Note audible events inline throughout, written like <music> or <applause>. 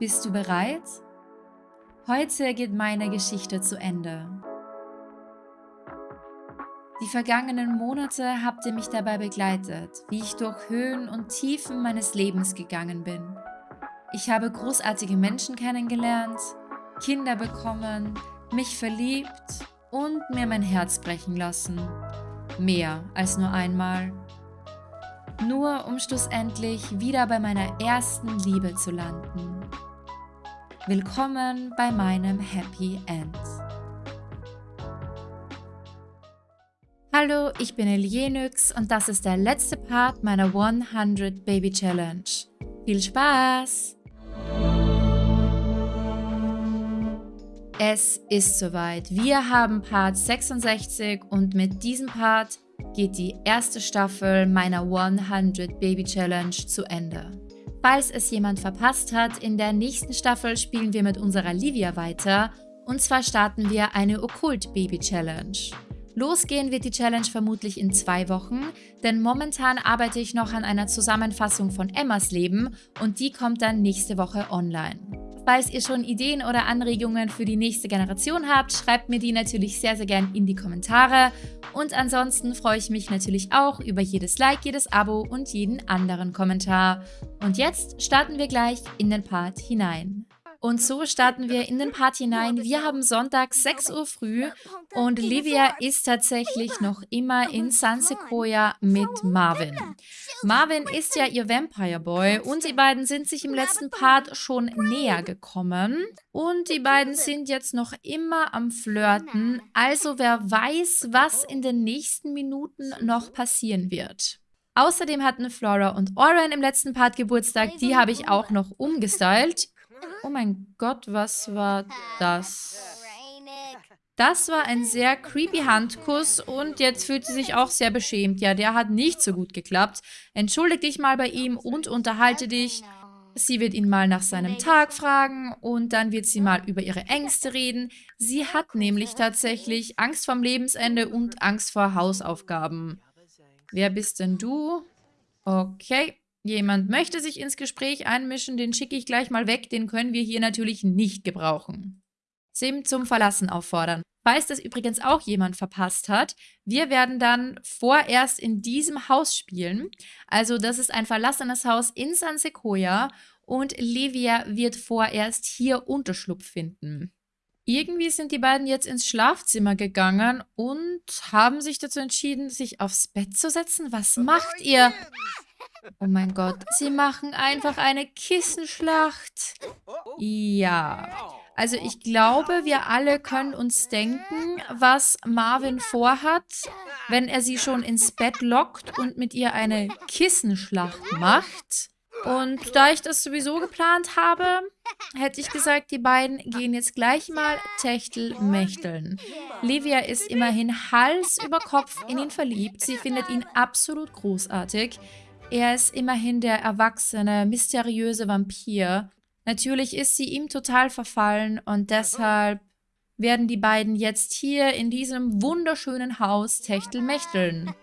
Bist du bereit? Heute geht meine Geschichte zu Ende. Die vergangenen Monate habt ihr mich dabei begleitet, wie ich durch Höhen und Tiefen meines Lebens gegangen bin. Ich habe großartige Menschen kennengelernt, Kinder bekommen, mich verliebt und mir mein Herz brechen lassen. Mehr als nur einmal nur um schlussendlich wieder bei meiner ersten Liebe zu landen. Willkommen bei meinem Happy End. Hallo, ich bin Elienix und das ist der letzte Part meiner 100 Baby Challenge. Viel Spaß! Es ist soweit. Wir haben Part 66 und mit diesem Part geht die erste Staffel meiner 100 Baby Challenge zu Ende. Falls es jemand verpasst hat, in der nächsten Staffel spielen wir mit unserer Livia weiter und zwar starten wir eine Okkult Baby Challenge. Losgehen wird die Challenge vermutlich in zwei Wochen, denn momentan arbeite ich noch an einer Zusammenfassung von Emmas Leben und die kommt dann nächste Woche online. Falls ihr schon Ideen oder Anregungen für die nächste Generation habt, schreibt mir die natürlich sehr, sehr gern in die Kommentare. Und ansonsten freue ich mich natürlich auch über jedes Like, jedes Abo und jeden anderen Kommentar. Und jetzt starten wir gleich in den Part hinein. Und so starten wir in den Part hinein. Wir haben Sonntag 6 Uhr früh und Livia ist tatsächlich noch immer in San Sequoia mit Marvin. Marvin ist ja ihr Vampire Boy und die beiden sind sich im letzten Part schon näher gekommen. Und die beiden sind jetzt noch immer am Flirten. Also wer weiß, was in den nächsten Minuten noch passieren wird. Außerdem hatten Flora und Oren im letzten Part Geburtstag. Die habe ich auch noch umgestylt. Oh mein Gott, was war das? Das war ein sehr creepy Handkuss und jetzt fühlt sie sich auch sehr beschämt. Ja, der hat nicht so gut geklappt. Entschuldige dich mal bei ihm und unterhalte dich. Sie wird ihn mal nach seinem Tag fragen und dann wird sie mal über ihre Ängste reden. Sie hat nämlich tatsächlich Angst vorm Lebensende und Angst vor Hausaufgaben. Wer bist denn du? Okay. Jemand möchte sich ins Gespräch einmischen, den schicke ich gleich mal weg, den können wir hier natürlich nicht gebrauchen. Sim zum Verlassen auffordern. Falls das übrigens auch jemand verpasst hat, wir werden dann vorerst in diesem Haus spielen. Also das ist ein verlassenes Haus in San Sequoia und Livia wird vorerst hier Unterschlupf finden. Irgendwie sind die beiden jetzt ins Schlafzimmer gegangen und haben sich dazu entschieden, sich aufs Bett zu setzen. Was macht ihr? Oh mein Gott, sie machen einfach eine Kissenschlacht. Ja, also ich glaube, wir alle können uns denken, was Marvin vorhat, wenn er sie schon ins Bett lockt und mit ihr eine Kissenschlacht macht. Und da ich das sowieso geplant habe, hätte ich gesagt, die beiden gehen jetzt gleich mal Techtelmechteln. Livia ist immerhin Hals über Kopf in ihn verliebt. Sie findet ihn absolut großartig. Er ist immerhin der erwachsene, mysteriöse Vampir. Natürlich ist sie ihm total verfallen und deshalb werden die beiden jetzt hier in diesem wunderschönen Haus techtelmechteln.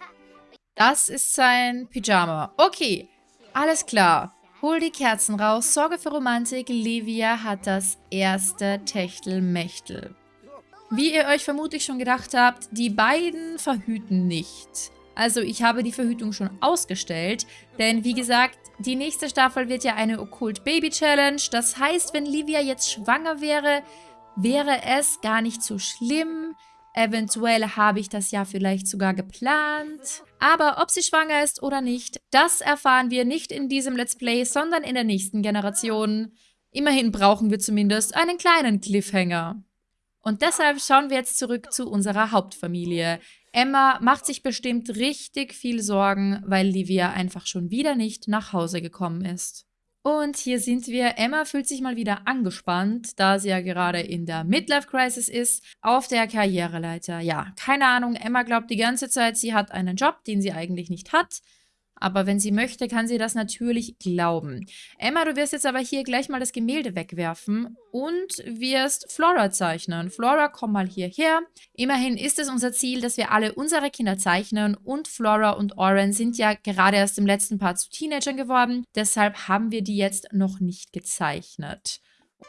Das ist sein Pyjama. Okay, alles klar. Hol die Kerzen raus, sorge für Romantik. Livia hat das erste Techtelmechtel. Wie ihr euch vermutlich schon gedacht habt, die beiden verhüten nicht. Also ich habe die Verhütung schon ausgestellt, denn wie gesagt, die nächste Staffel wird ja eine Okkult Baby Challenge. Das heißt, wenn Livia jetzt schwanger wäre, wäre es gar nicht so schlimm. Eventuell habe ich das ja vielleicht sogar geplant. Aber ob sie schwanger ist oder nicht, das erfahren wir nicht in diesem Let's Play, sondern in der nächsten Generation. Immerhin brauchen wir zumindest einen kleinen Cliffhanger. Und deshalb schauen wir jetzt zurück zu unserer Hauptfamilie. Emma macht sich bestimmt richtig viel Sorgen, weil Livia einfach schon wieder nicht nach Hause gekommen ist. Und hier sind wir. Emma fühlt sich mal wieder angespannt, da sie ja gerade in der Midlife-Crisis ist, auf der Karriereleiter. Ja, keine Ahnung, Emma glaubt die ganze Zeit, sie hat einen Job, den sie eigentlich nicht hat. Aber wenn sie möchte, kann sie das natürlich glauben. Emma, du wirst jetzt aber hier gleich mal das Gemälde wegwerfen und wirst Flora zeichnen. Flora, komm mal hierher. Immerhin ist es unser Ziel, dass wir alle unsere Kinder zeichnen und Flora und Oren sind ja gerade erst im letzten Part zu Teenagern geworden. Deshalb haben wir die jetzt noch nicht gezeichnet.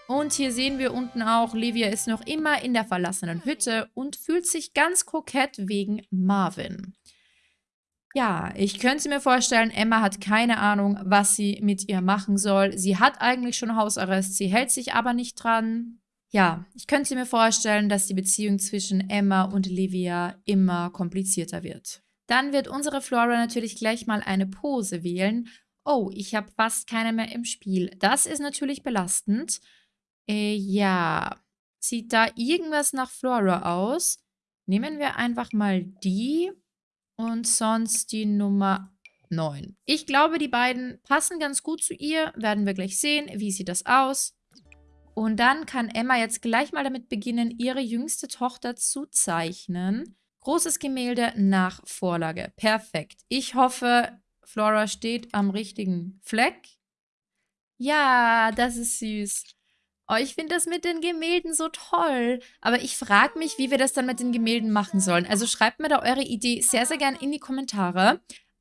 Und hier sehen wir unten auch, Livia ist noch immer in der verlassenen Hütte und fühlt sich ganz kokett wegen Marvin. Ja, ich könnte mir vorstellen, Emma hat keine Ahnung, was sie mit ihr machen soll. Sie hat eigentlich schon Hausarrest, sie hält sich aber nicht dran. Ja, ich könnte mir vorstellen, dass die Beziehung zwischen Emma und Livia immer komplizierter wird. Dann wird unsere Flora natürlich gleich mal eine Pose wählen. Oh, ich habe fast keine mehr im Spiel. Das ist natürlich belastend. Äh, ja. Sieht da irgendwas nach Flora aus? Nehmen wir einfach mal die und sonst die Nummer 9. Ich glaube, die beiden passen ganz gut zu ihr. Werden wir gleich sehen. Wie sieht das aus? Und dann kann Emma jetzt gleich mal damit beginnen, ihre jüngste Tochter zu zeichnen. Großes Gemälde nach Vorlage. Perfekt. Ich hoffe, Flora steht am richtigen Fleck. Ja, das ist süß. Oh, ich finde das mit den Gemälden so toll. Aber ich frage mich, wie wir das dann mit den Gemälden machen sollen. Also schreibt mir da eure Idee sehr, sehr gern in die Kommentare.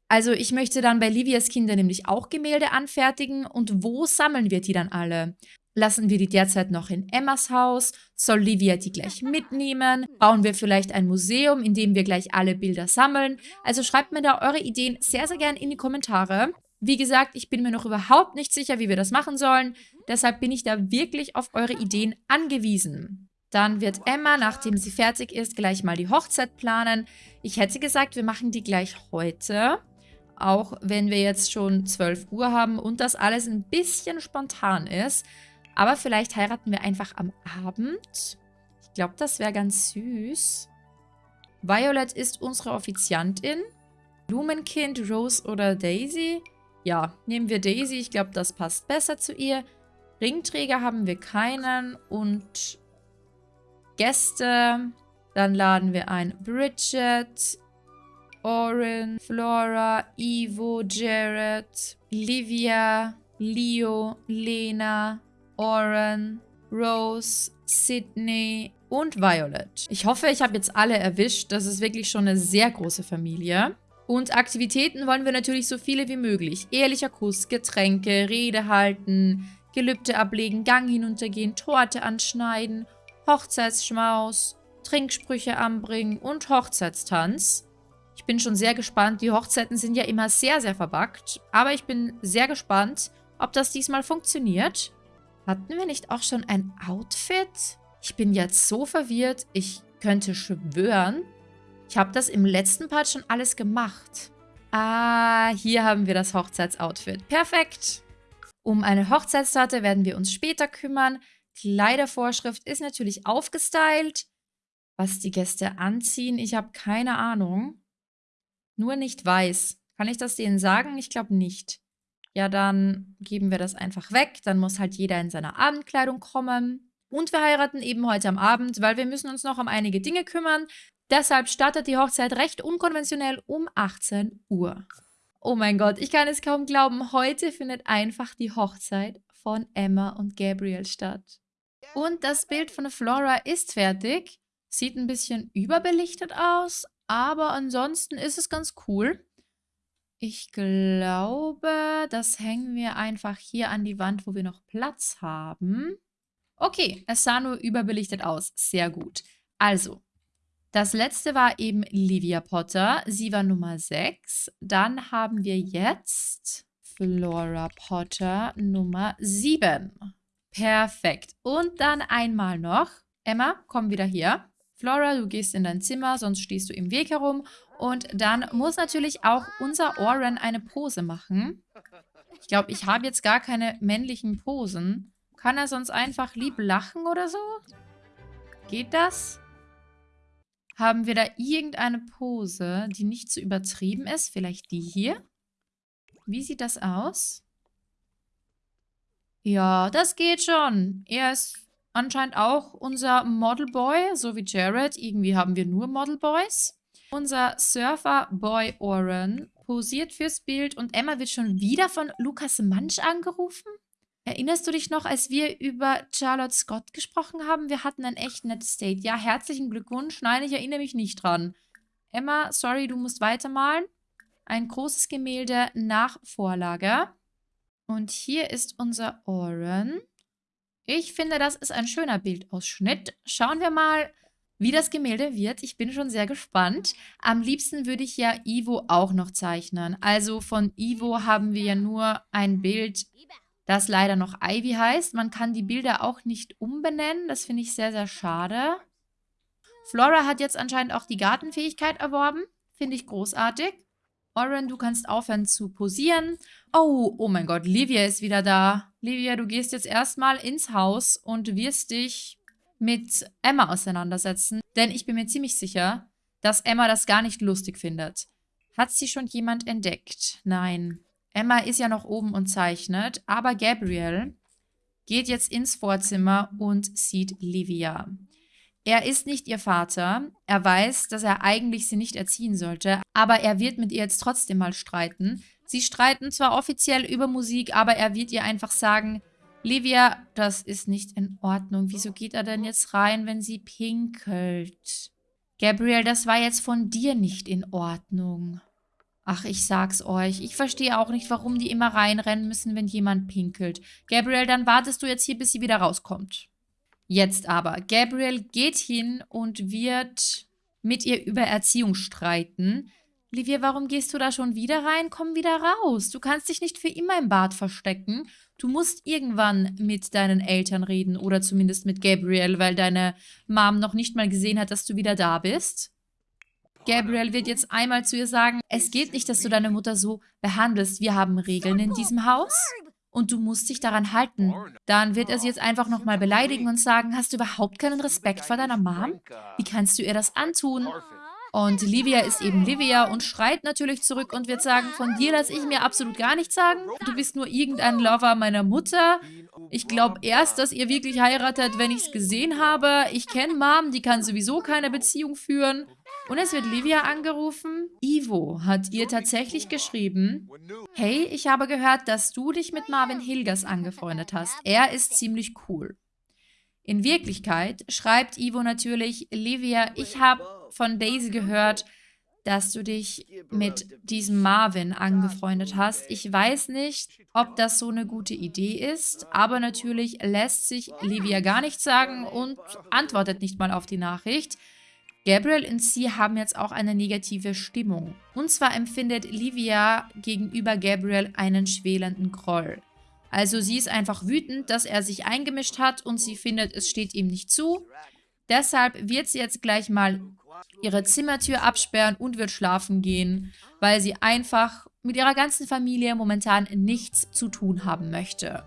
Also ich möchte dann bei Livias Kinder nämlich auch Gemälde anfertigen. Und wo sammeln wir die dann alle? Lassen wir die derzeit noch in Emmas Haus? Soll Livia die gleich <laughs> mitnehmen? Bauen wir vielleicht ein Museum, in dem wir gleich alle Bilder sammeln? Also schreibt mir da eure Ideen sehr, sehr gern in die Kommentare. Wie gesagt, ich bin mir noch überhaupt nicht sicher, wie wir das machen sollen. Deshalb bin ich da wirklich auf eure Ideen angewiesen. Dann wird Emma, nachdem sie fertig ist, gleich mal die Hochzeit planen. Ich hätte gesagt, wir machen die gleich heute. Auch wenn wir jetzt schon 12 Uhr haben und das alles ein bisschen spontan ist. Aber vielleicht heiraten wir einfach am Abend. Ich glaube, das wäre ganz süß. Violet ist unsere Offiziantin. Blumenkind, Rose oder Daisy? Ja, nehmen wir Daisy. Ich glaube, das passt besser zu ihr. Ringträger haben wir keinen. Und Gäste. Dann laden wir ein Bridget, Oren, Flora, Ivo, Jared, Livia, Leo, Lena, Oren, Rose, Sydney und Violet. Ich hoffe, ich habe jetzt alle erwischt. Das ist wirklich schon eine sehr große Familie. Und Aktivitäten wollen wir natürlich so viele wie möglich. Ehrlicher Kuss, Getränke, Rede halten, Gelübde ablegen, Gang hinuntergehen, Torte anschneiden, Hochzeitsschmaus, Trinksprüche anbringen und Hochzeitstanz. Ich bin schon sehr gespannt. Die Hochzeiten sind ja immer sehr, sehr verbackt. Aber ich bin sehr gespannt, ob das diesmal funktioniert. Hatten wir nicht auch schon ein Outfit? Ich bin jetzt so verwirrt, ich könnte schwören, ich habe das im letzten Part schon alles gemacht. Ah, hier haben wir das Hochzeitsoutfit. Perfekt. Um eine Hochzeitstorte werden wir uns später kümmern. Kleidervorschrift ist natürlich aufgestylt. Was die Gäste anziehen, ich habe keine Ahnung. Nur nicht weiß. Kann ich das denen sagen? Ich glaube nicht. Ja, dann geben wir das einfach weg. Dann muss halt jeder in seiner Abendkleidung kommen. Und wir heiraten eben heute am Abend, weil wir müssen uns noch um einige Dinge kümmern. Deshalb startet die Hochzeit recht unkonventionell um 18 Uhr. Oh mein Gott, ich kann es kaum glauben. Heute findet einfach die Hochzeit von Emma und Gabriel statt. Und das Bild von Flora ist fertig. Sieht ein bisschen überbelichtet aus, aber ansonsten ist es ganz cool. Ich glaube, das hängen wir einfach hier an die Wand, wo wir noch Platz haben. Okay, es sah nur überbelichtet aus. Sehr gut. Also, das letzte war eben Livia Potter. Sie war Nummer 6. Dann haben wir jetzt Flora Potter Nummer 7. Perfekt. Und dann einmal noch. Emma, komm wieder hier. Flora, du gehst in dein Zimmer, sonst stehst du im Weg herum. Und dann muss natürlich auch unser Oren eine Pose machen. Ich glaube, ich habe jetzt gar keine männlichen Posen. Kann er sonst einfach lieb lachen oder so? Geht das? Haben wir da irgendeine Pose, die nicht zu übertrieben ist? Vielleicht die hier? Wie sieht das aus? Ja, das geht schon. Er ist anscheinend auch unser Modelboy, so wie Jared. Irgendwie haben wir nur Modelboys. Unser Surfer-Boy Oren posiert fürs Bild und Emma wird schon wieder von Lukas Mansch angerufen? Erinnerst du dich noch, als wir über Charlotte Scott gesprochen haben? Wir hatten ein echt nettes Date. Ja, herzlichen Glückwunsch. Nein, ich erinnere mich nicht dran. Emma, sorry, du musst weitermalen. Ein großes Gemälde nach Vorlage. Und hier ist unser Oren. Ich finde, das ist ein schöner Bildausschnitt. Schauen wir mal, wie das Gemälde wird. Ich bin schon sehr gespannt. Am liebsten würde ich ja Ivo auch noch zeichnen. Also von Ivo haben wir ja nur ein Bild das leider noch Ivy heißt. Man kann die Bilder auch nicht umbenennen. Das finde ich sehr, sehr schade. Flora hat jetzt anscheinend auch die Gartenfähigkeit erworben. Finde ich großartig. Oren, du kannst aufhören zu posieren. Oh, oh mein Gott, Livia ist wieder da. Livia, du gehst jetzt erstmal ins Haus und wirst dich mit Emma auseinandersetzen. Denn ich bin mir ziemlich sicher, dass Emma das gar nicht lustig findet. Hat sie schon jemand entdeckt? Nein. Emma ist ja noch oben und zeichnet, aber Gabriel geht jetzt ins Vorzimmer und sieht Livia. Er ist nicht ihr Vater. Er weiß, dass er eigentlich sie nicht erziehen sollte, aber er wird mit ihr jetzt trotzdem mal streiten. Sie streiten zwar offiziell über Musik, aber er wird ihr einfach sagen, Livia, das ist nicht in Ordnung. Wieso geht er denn jetzt rein, wenn sie pinkelt? Gabriel, das war jetzt von dir nicht in Ordnung. Ach, ich sag's euch. Ich verstehe auch nicht, warum die immer reinrennen müssen, wenn jemand pinkelt. Gabriel, dann wartest du jetzt hier, bis sie wieder rauskommt. Jetzt aber. Gabriel geht hin und wird mit ihr über Erziehung streiten. Livia, warum gehst du da schon wieder rein? Komm wieder raus. Du kannst dich nicht für immer im Bad verstecken. Du musst irgendwann mit deinen Eltern reden oder zumindest mit Gabriel, weil deine Mom noch nicht mal gesehen hat, dass du wieder da bist. Gabriel wird jetzt einmal zu ihr sagen, es geht nicht, dass du deine Mutter so behandelst. Wir haben Regeln in diesem Haus und du musst dich daran halten. Dann wird er sie jetzt einfach nochmal beleidigen und sagen, hast du überhaupt keinen Respekt vor deiner Mom? Wie kannst du ihr das antun? Und Livia ist eben Livia und schreit natürlich zurück und wird sagen, von dir lasse ich mir absolut gar nichts sagen. Du bist nur irgendein Lover meiner Mutter. Ich glaube erst, dass ihr wirklich heiratet, wenn ich es gesehen habe. Ich kenne Mom, die kann sowieso keine Beziehung führen. Und es wird Livia angerufen. Ivo hat ihr tatsächlich geschrieben, Hey, ich habe gehört, dass du dich mit Marvin Hilgers angefreundet hast. Er ist ziemlich cool. In Wirklichkeit schreibt Ivo natürlich, Livia, ich habe von Daisy gehört, dass du dich mit diesem Marvin angefreundet hast. Ich weiß nicht, ob das so eine gute Idee ist, aber natürlich lässt sich Livia gar nichts sagen und antwortet nicht mal auf die Nachricht. Gabriel und sie haben jetzt auch eine negative Stimmung. Und zwar empfindet Livia gegenüber Gabriel einen schwelenden Groll. Also sie ist einfach wütend, dass er sich eingemischt hat und sie findet, es steht ihm nicht zu. Deshalb wird sie jetzt gleich mal ihre Zimmertür absperren und wird schlafen gehen, weil sie einfach mit ihrer ganzen Familie momentan nichts zu tun haben möchte.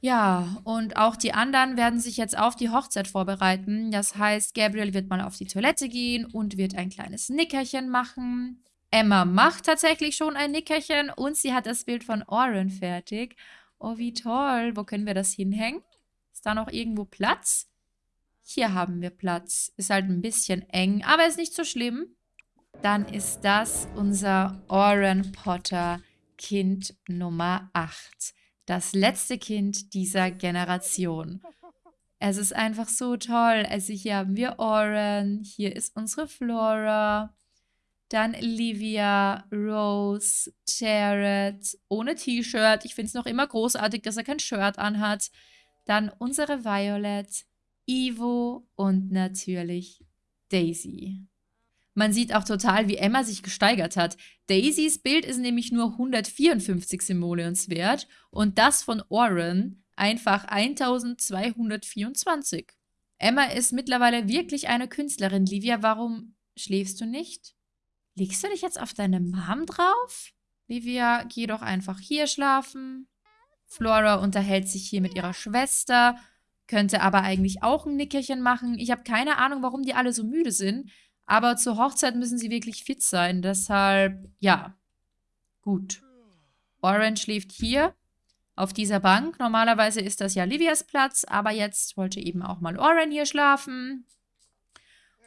Ja, und auch die anderen werden sich jetzt auf die Hochzeit vorbereiten. Das heißt, Gabriel wird mal auf die Toilette gehen und wird ein kleines Nickerchen machen. Emma macht tatsächlich schon ein Nickerchen und sie hat das Bild von Oren fertig. Oh, wie toll. Wo können wir das hinhängen? Ist da noch irgendwo Platz? Hier haben wir Platz. Ist halt ein bisschen eng, aber ist nicht so schlimm. Dann ist das unser Oren Potter Kind Nummer 8 das letzte Kind dieser Generation. Es ist einfach so toll. Also hier haben wir Oren, hier ist unsere Flora, dann Livia, Rose, Jared, ohne T-Shirt. Ich finde es noch immer großartig, dass er kein Shirt anhat. Dann unsere Violet, Ivo und natürlich Daisy. Man sieht auch total, wie Emma sich gesteigert hat. Daisys Bild ist nämlich nur 154 Simoleons wert und das von Oren einfach 1224. Emma ist mittlerweile wirklich eine Künstlerin. Livia, warum schläfst du nicht? Legst du dich jetzt auf deine Mom drauf? Livia, geh doch einfach hier schlafen. Flora unterhält sich hier mit ihrer Schwester, könnte aber eigentlich auch ein Nickerchen machen. Ich habe keine Ahnung, warum die alle so müde sind. Aber zur Hochzeit müssen sie wirklich fit sein. Deshalb, ja, gut. Orange schläft hier auf dieser Bank. Normalerweise ist das ja Livias Platz, aber jetzt wollte eben auch mal Oren hier schlafen.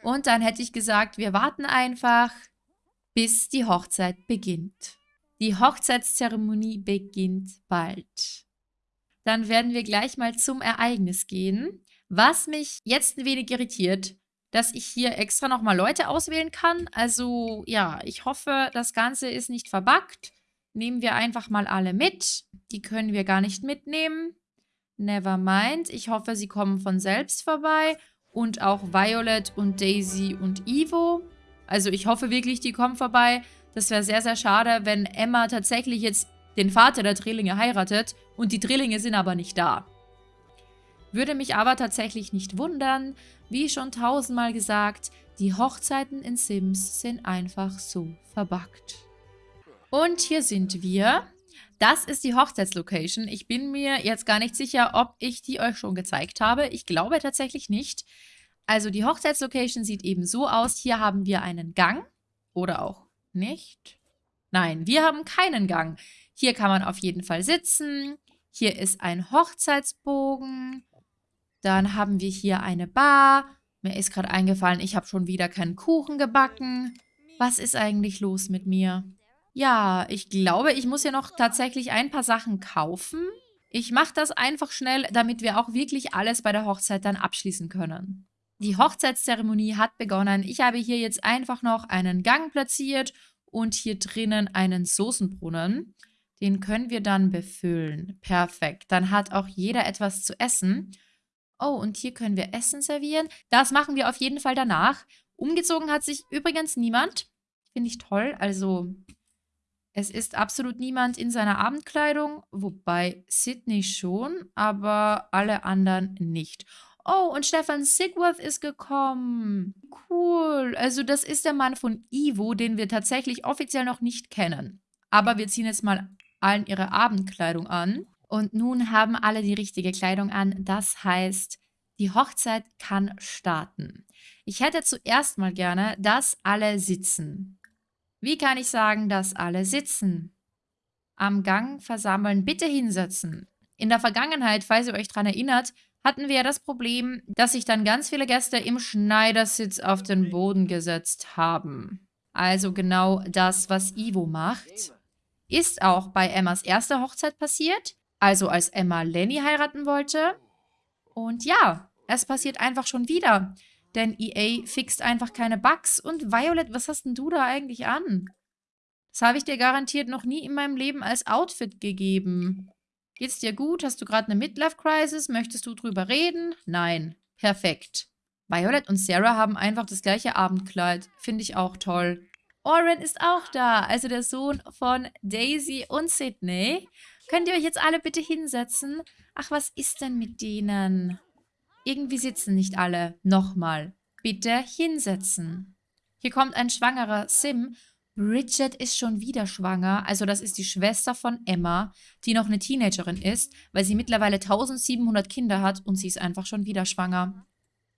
Und dann hätte ich gesagt, wir warten einfach, bis die Hochzeit beginnt. Die Hochzeitszeremonie beginnt bald. Dann werden wir gleich mal zum Ereignis gehen. Was mich jetzt ein wenig irritiert, dass ich hier extra nochmal Leute auswählen kann. Also ja, ich hoffe, das Ganze ist nicht verbuggt. Nehmen wir einfach mal alle mit. Die können wir gar nicht mitnehmen. Never mind. Ich hoffe, sie kommen von selbst vorbei. Und auch Violet und Daisy und Ivo. Also ich hoffe wirklich, die kommen vorbei. Das wäre sehr, sehr schade, wenn Emma tatsächlich jetzt den Vater der Drillinge heiratet und die Drillinge sind aber nicht da. Würde mich aber tatsächlich nicht wundern. Wie schon tausendmal gesagt, die Hochzeiten in Sims sind einfach so verbuggt. Und hier sind wir. Das ist die Hochzeitslocation. Ich bin mir jetzt gar nicht sicher, ob ich die euch schon gezeigt habe. Ich glaube tatsächlich nicht. Also die Hochzeitslocation sieht eben so aus. Hier haben wir einen Gang. Oder auch nicht. Nein, wir haben keinen Gang. Hier kann man auf jeden Fall sitzen. Hier ist ein Hochzeitsbogen. Dann haben wir hier eine Bar. Mir ist gerade eingefallen, ich habe schon wieder keinen Kuchen gebacken. Was ist eigentlich los mit mir? Ja, ich glaube, ich muss ja noch tatsächlich ein paar Sachen kaufen. Ich mache das einfach schnell, damit wir auch wirklich alles bei der Hochzeit dann abschließen können. Die Hochzeitszeremonie hat begonnen. Ich habe hier jetzt einfach noch einen Gang platziert und hier drinnen einen Soßenbrunnen. Den können wir dann befüllen. Perfekt. Dann hat auch jeder etwas zu essen. Oh, und hier können wir Essen servieren. Das machen wir auf jeden Fall danach. Umgezogen hat sich übrigens niemand. Finde ich toll. Also es ist absolut niemand in seiner Abendkleidung, wobei Sydney schon, aber alle anderen nicht. Oh, und Stefan Sigworth ist gekommen. Cool. Also das ist der Mann von Ivo, den wir tatsächlich offiziell noch nicht kennen. Aber wir ziehen jetzt mal allen ihre Abendkleidung an. Und nun haben alle die richtige Kleidung an. Das heißt, die Hochzeit kann starten. Ich hätte zuerst mal gerne, dass alle sitzen. Wie kann ich sagen, dass alle sitzen? Am Gang versammeln, bitte hinsetzen. In der Vergangenheit, falls ihr euch daran erinnert, hatten wir ja das Problem, dass sich dann ganz viele Gäste im Schneidersitz auf den Boden gesetzt haben. Also genau das, was Ivo macht. Ist auch bei Emmas erster Hochzeit passiert, also als Emma Lenny heiraten wollte. Und ja, es passiert einfach schon wieder. Denn EA fixt einfach keine Bugs. Und Violet, was hast denn du da eigentlich an? Das habe ich dir garantiert noch nie in meinem Leben als Outfit gegeben. Geht's dir gut? Hast du gerade eine Midlife-Crisis? Möchtest du drüber reden? Nein. Perfekt. Violet und Sarah haben einfach das gleiche Abendkleid. Finde ich auch toll. Oren ist auch da, also der Sohn von Daisy und Sydney. Könnt ihr euch jetzt alle bitte hinsetzen? Ach, was ist denn mit denen? Irgendwie sitzen nicht alle. Nochmal. Bitte hinsetzen. Hier kommt ein schwangerer Sim. Bridget ist schon wieder schwanger. Also das ist die Schwester von Emma, die noch eine Teenagerin ist, weil sie mittlerweile 1700 Kinder hat und sie ist einfach schon wieder schwanger.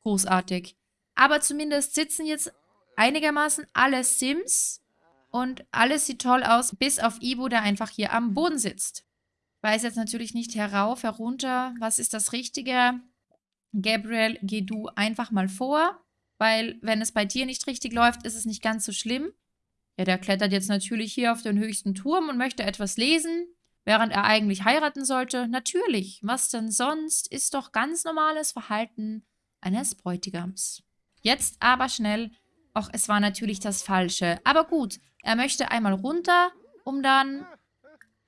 Großartig. Aber zumindest sitzen jetzt einigermaßen alle Sims und alles sieht toll aus, bis auf Ivo, der einfach hier am Boden sitzt. Weiß jetzt natürlich nicht herauf, herunter, was ist das Richtige. Gabriel, geh du einfach mal vor, weil wenn es bei dir nicht richtig läuft, ist es nicht ganz so schlimm. Ja, der klettert jetzt natürlich hier auf den höchsten Turm und möchte etwas lesen, während er eigentlich heiraten sollte. Natürlich, was denn sonst, ist doch ganz normales Verhalten eines Bräutigams. Jetzt aber schnell, ach, es war natürlich das Falsche. Aber gut, er möchte einmal runter, um dann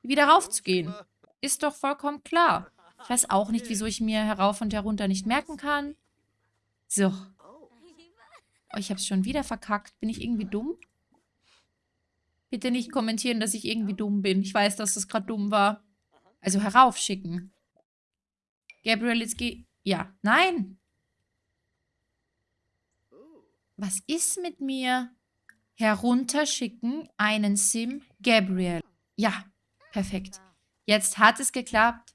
wieder raufzugehen. Ist doch vollkommen klar. Ich weiß auch nicht, wieso ich mir herauf und herunter nicht merken kann. So. Oh, ich habe es schon wieder verkackt. Bin ich irgendwie dumm? Bitte nicht kommentieren, dass ich irgendwie dumm bin. Ich weiß, dass das gerade dumm war. Also heraufschicken. Gabriel, jetzt geh... Ja, nein. Was ist mit mir? Herunterschicken einen Sim Gabriel. Ja, perfekt. Jetzt hat es geklappt.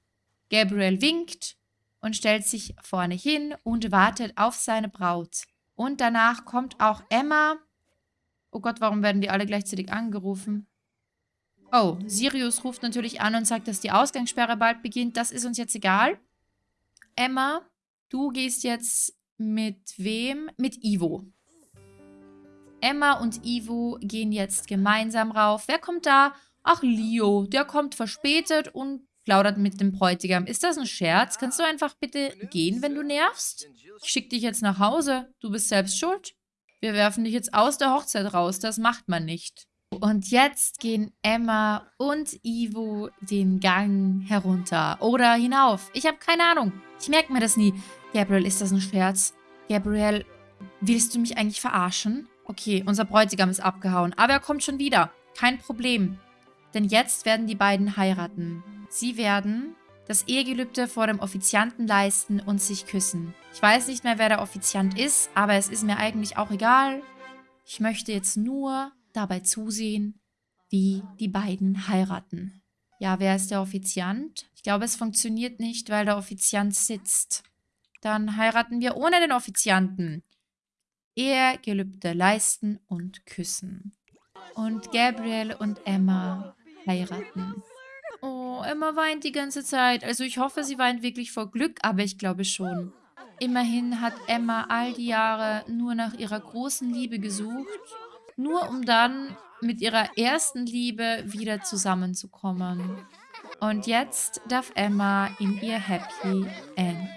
Gabriel winkt und stellt sich vorne hin und wartet auf seine Braut. Und danach kommt auch Emma. Oh Gott, warum werden die alle gleichzeitig angerufen? Oh, Sirius ruft natürlich an und sagt, dass die Ausgangssperre bald beginnt. Das ist uns jetzt egal. Emma, du gehst jetzt mit wem? Mit Ivo. Emma und Ivo gehen jetzt gemeinsam rauf. Wer kommt da? Ach, Leo. Der kommt verspätet und plaudert mit dem Bräutigam. Ist das ein Scherz? Kannst du einfach bitte gehen, wenn du nervst? Ich schicke dich jetzt nach Hause. Du bist selbst schuld. Wir werfen dich jetzt aus der Hochzeit raus. Das macht man nicht. Und jetzt gehen Emma und Ivo den Gang herunter. Oder hinauf. Ich habe keine Ahnung. Ich merke mir das nie. Gabriel, ist das ein Scherz? Gabriel, willst du mich eigentlich verarschen? Okay, unser Bräutigam ist abgehauen. Aber er kommt schon wieder. Kein Problem. Denn jetzt werden die beiden heiraten. Sie werden das Ehegelübde vor dem Offizianten leisten und sich küssen. Ich weiß nicht mehr, wer der Offiziant ist, aber es ist mir eigentlich auch egal. Ich möchte jetzt nur dabei zusehen, wie die beiden heiraten. Ja, wer ist der Offiziant? Ich glaube, es funktioniert nicht, weil der Offiziant sitzt. Dann heiraten wir ohne den Offizianten. Ehegelübde leisten und küssen. Und Gabriel und Emma heiraten. Emma weint die ganze Zeit. Also ich hoffe, sie weint wirklich vor Glück, aber ich glaube schon. Immerhin hat Emma all die Jahre nur nach ihrer großen Liebe gesucht, nur um dann mit ihrer ersten Liebe wieder zusammenzukommen. Und jetzt darf Emma in ihr Happy End.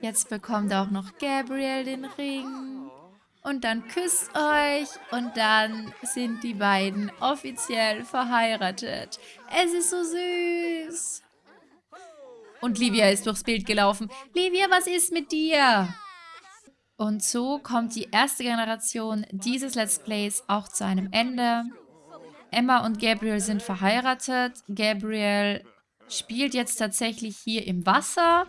Jetzt bekommt auch noch Gabriel den Ring. Und dann küsst euch und dann sind die beiden offiziell verheiratet. Es ist so süß. Und Livia ist durchs Bild gelaufen. Livia, was ist mit dir? Und so kommt die erste Generation dieses Let's Plays auch zu einem Ende. Emma und Gabriel sind verheiratet. Gabriel spielt jetzt tatsächlich hier im Wasser.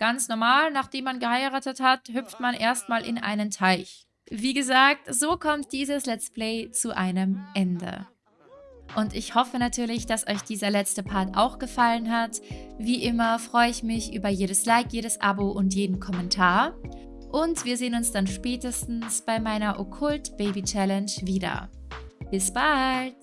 Ganz normal, nachdem man geheiratet hat, hüpft man erstmal in einen Teich. Wie gesagt, so kommt dieses Let's Play zu einem Ende. Und ich hoffe natürlich, dass euch dieser letzte Part auch gefallen hat. Wie immer freue ich mich über jedes Like, jedes Abo und jeden Kommentar. Und wir sehen uns dann spätestens bei meiner Okkult Baby Challenge wieder. Bis bald!